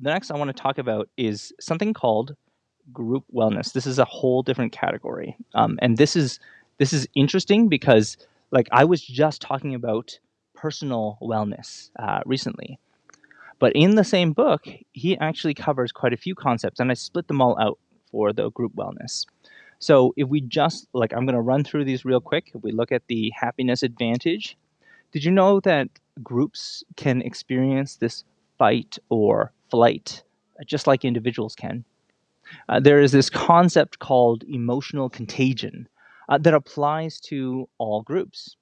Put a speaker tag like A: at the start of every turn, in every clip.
A: the next I want to talk about is something called group wellness. This is a whole different category, um, and this is this is interesting because like I was just talking about personal wellness uh, recently, but in the same book, he actually covers quite a few concepts, and I split them all out for the group wellness. So if we just like, I'm going to run through these real quick. If we look at the happiness advantage, did you know that groups can experience this fight or flight just like individuals can? Uh, there is this concept called emotional contagion uh, that applies to all groups.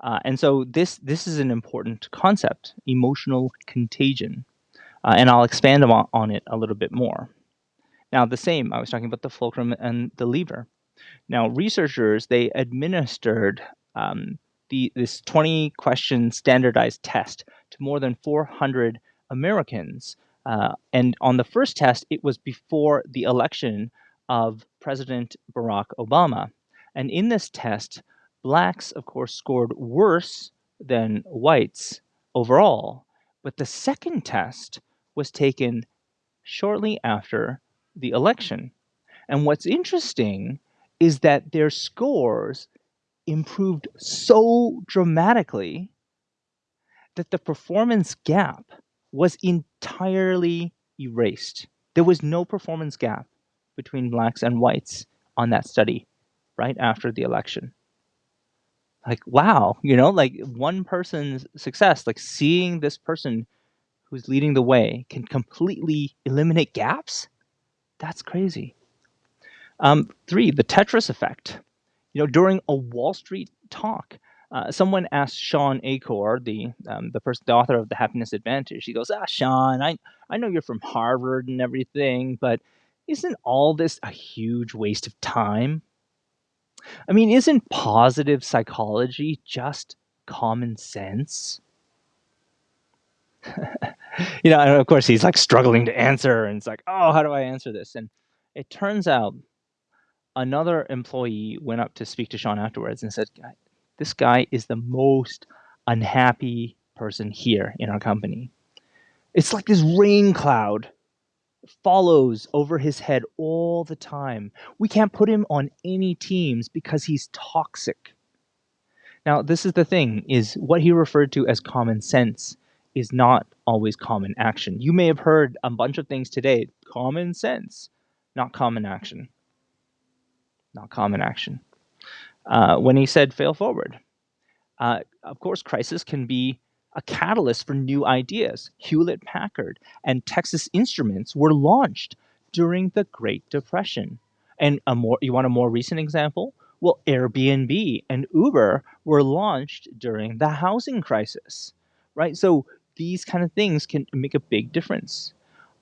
A: Uh, and so this this is an important concept, emotional contagion, uh, and I'll expand on, on it a little bit more. Now, the same I was talking about the fulcrum and the lever. Now, researchers they administered um, the this 20 question standardized test to more than 400 Americans, uh, and on the first test, it was before the election of President Barack Obama. And in this test, blacks, of course, scored worse than whites overall. But the second test was taken shortly after the election. And what's interesting is that their scores improved so dramatically that the performance gap was entirely erased. There was no performance gap between blacks and whites on that study right after the election. Like, wow, you know, like one person's success, like seeing this person who's leading the way can completely eliminate gaps. That's crazy. Um, three, the Tetris effect. You know, during a Wall Street talk, uh, someone asked Shawn Achor, the um, the person, the author of The Happiness Advantage. He goes, "Ah, Shawn, I I know you're from Harvard and everything, but isn't all this a huge waste of time? I mean, isn't positive psychology just common sense?" you know, and of course he's like struggling to answer, and it's like, "Oh, how do I answer this?" And it turns out another employee went up to speak to Shawn afterwards and said, this guy is the most unhappy person here in our company. It's like this rain cloud follows over his head all the time. We can't put him on any teams because he's toxic. Now, this is the thing is what he referred to as common sense is not always common action. You may have heard a bunch of things today, common sense, not common action. Not common action uh, when he said fail forward. Uh, of course, crisis can be a catalyst for new ideas. Hewlett Packard and Texas Instruments were launched during the Great Depression. And a more, you want a more recent example? Well, Airbnb and Uber were launched during the housing crisis, right? So these kind of things can make a big difference.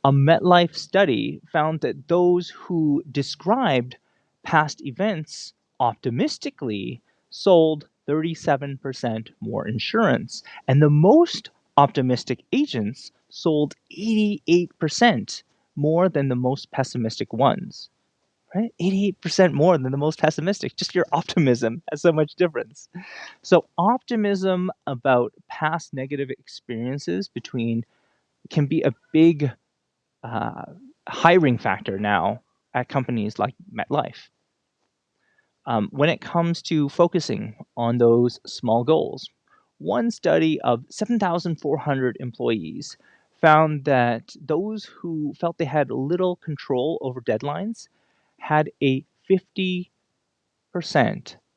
A: A MetLife study found that those who described past events optimistically sold 37% more insurance. And the most optimistic agents sold 88% more than the most pessimistic ones. Right? 88% more than the most pessimistic. Just your optimism has so much difference. So optimism about past negative experiences between can be a big uh, hiring factor now at companies like MetLife. Um, when it comes to focusing on those small goals, one study of 7,400 employees found that those who felt they had little control over deadlines had a 50%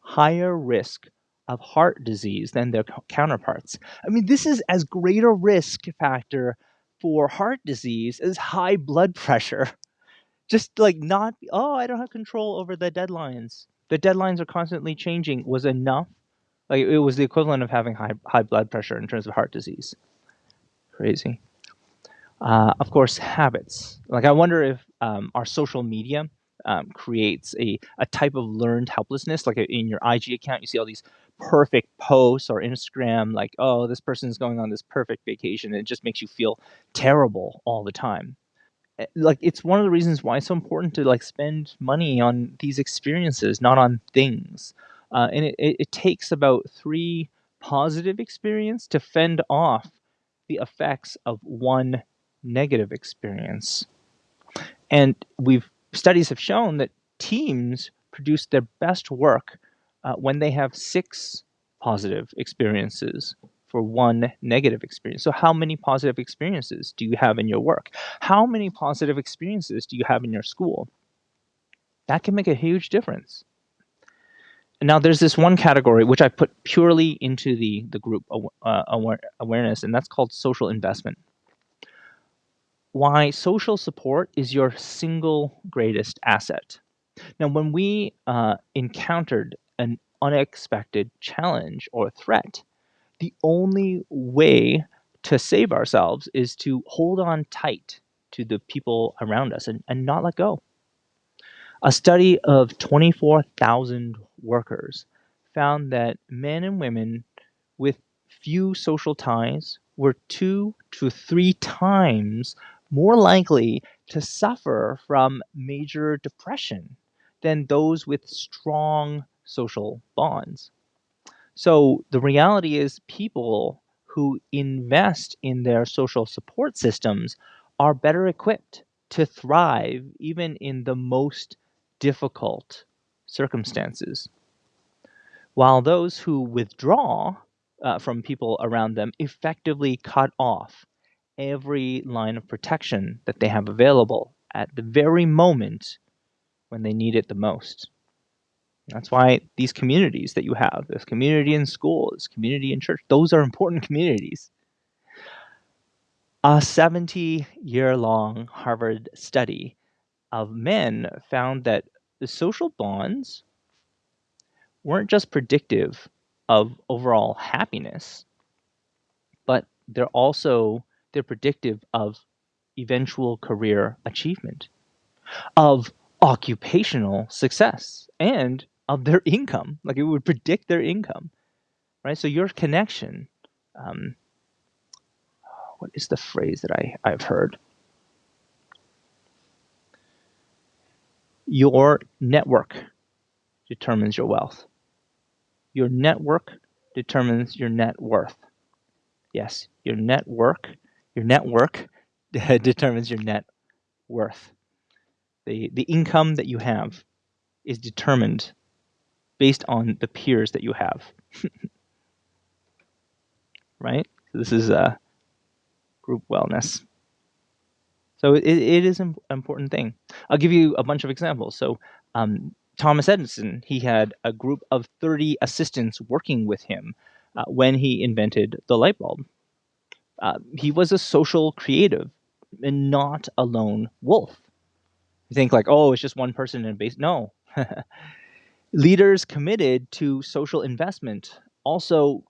A: higher risk of heart disease than their counterparts. I mean, this is as great a risk factor for heart disease as high blood pressure. Just like not, oh, I don't have control over the deadlines the deadlines are constantly changing was enough. Like it was the equivalent of having high high blood pressure in terms of heart disease. Crazy. Uh, of course, habits. Like I wonder if um, our social media um, creates a, a type of learned helplessness. Like in your IG account, you see all these perfect posts or Instagram, like, oh, this person is going on this perfect vacation. And it just makes you feel terrible all the time. Eh, like it's one of the reasons why it's so important to like spend money on these experiences, not on things. Uh, and it, it, it takes about three positive experience to fend off the effects of one negative experience. And we've studies have shown that teams produce their best work uh, when they have six positive experiences for one negative experience. So, how many positive experiences do you have in your work? How many positive experiences do you have in your school? That can make a huge difference. Now, there's this one category which I put purely into the, the group uh, aware awareness, and that's called social investment. Why social support is your single greatest asset. Now, when we uh, encountered an unexpected challenge or threat, the only way to save ourselves is to hold on tight to the people around us and, and not let go. A study of 24,000 workers found that men and women with few social ties were two to three times more likely to suffer from major depression than those with strong social bonds. So the reality is, people who invest in their social support systems are better equipped to thrive even in the most difficult circumstances. While those who withdraw uh, from people around them effectively cut off every line of protection that they have available at the very moment when they need it the most. That's why these communities that you have, this community in school, this community in church, those are important communities. A 70 year long Harvard study of men found that the social bonds weren't just predictive of overall happiness, but they're also they're predictive of eventual career achievement, of occupational success, and of their income. Like it would predict their income, right? So your connection. Um, what is the phrase that I, I've heard? Your network determines your wealth. Your network determines your net worth. Yes, your network, your network determines your net worth. The, the income that you have is determined based on the peers that you have. right? So this is a group wellness. So it, it is an important thing. I'll give you a bunch of examples. So um, Thomas Edison, he had a group of 30 assistants working with him uh, when he invented the light bulb. Uh, he was a social creative and not a lone wolf. You think like, oh, it's just one person in a base. No, leaders committed to social investment also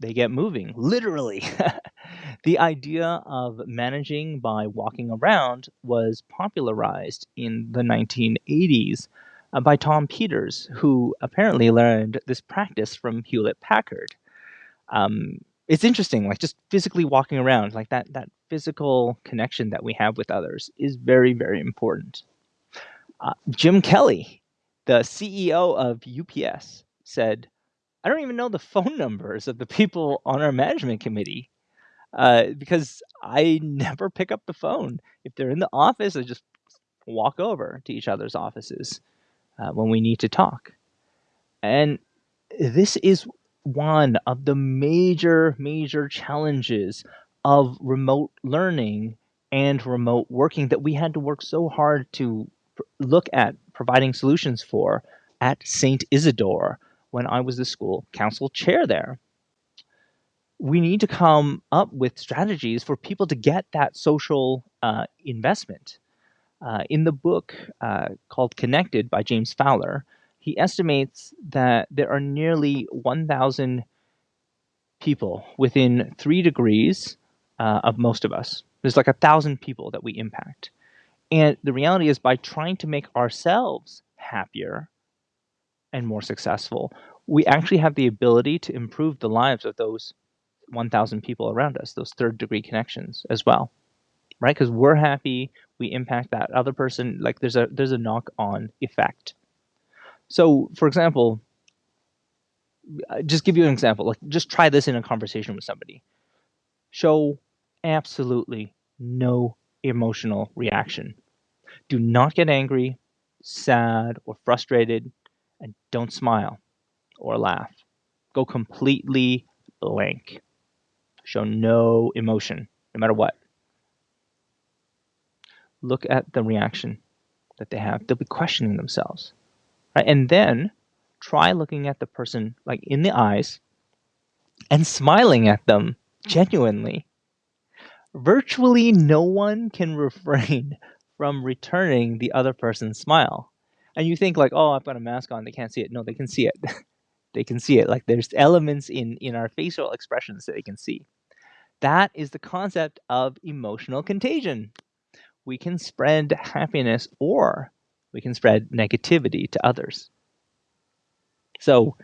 A: they get moving literally the idea of managing by walking around was popularized in the 1980s uh, by Tom Peters, who apparently learned this practice from Hewlett Packard. Um, it's interesting, like just physically walking around, like that that physical connection that we have with others is very, very important. Uh, Jim Kelly, the CEO of UPS said, I don't even know the phone numbers of the people on our management committee uh, because I never pick up the phone. If they're in the office, I just walk over to each other's offices uh, when we need to talk. And this is one of the major, major challenges of remote learning and remote working that we had to work so hard to look at providing solutions for at St. Isidore when I was the school council chair there. We need to come up with strategies for people to get that social uh, investment. Uh, in the book uh, called Connected by James Fowler, he estimates that there are nearly 1,000 people within three degrees uh, of most of us. There's like a thousand people that we impact. And the reality is, by trying to make ourselves happier and more successful, we actually have the ability to improve the lives of those 1,000 people around us, those third degree connections as well, right? Because we're happy, we impact that other person. Like there's a there's a knock on effect. So, for example, just give you an example. Like just try this in a conversation with somebody. Show absolutely no emotional reaction. Do not get angry, sad, or frustrated, and don't smile or laugh. Go completely blank. Show no emotion, no matter what. Look at the reaction that they have. They'll be questioning themselves. Right? And then try looking at the person like in the eyes and smiling at them genuinely. Virtually no one can refrain from returning the other person's smile. And you think like, oh, I've got a mask on, they can't see it. No, they can see it. they can see it. Like there's elements in in our facial expressions that they can see. That is the concept of emotional contagion. We can spread happiness or we can spread negativity to others. So,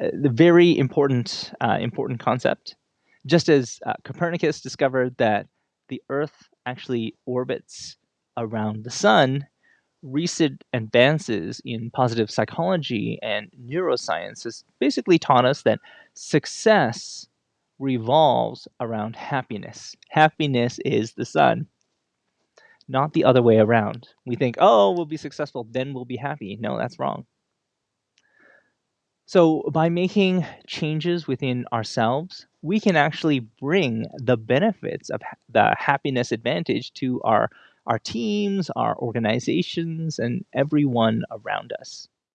A: uh, the very important uh, important concept. Just as uh, Copernicus discovered that the Earth actually orbits around the sun, recent advances in positive psychology and neuroscience has basically taught us that success revolves around happiness. Happiness is the sun, not the other way around. We think, oh, we'll be successful, then we'll be happy. No, that's wrong. So, by making changes within ourselves, we can actually bring the benefits of the happiness advantage to our, our teams, our organizations, and everyone around us.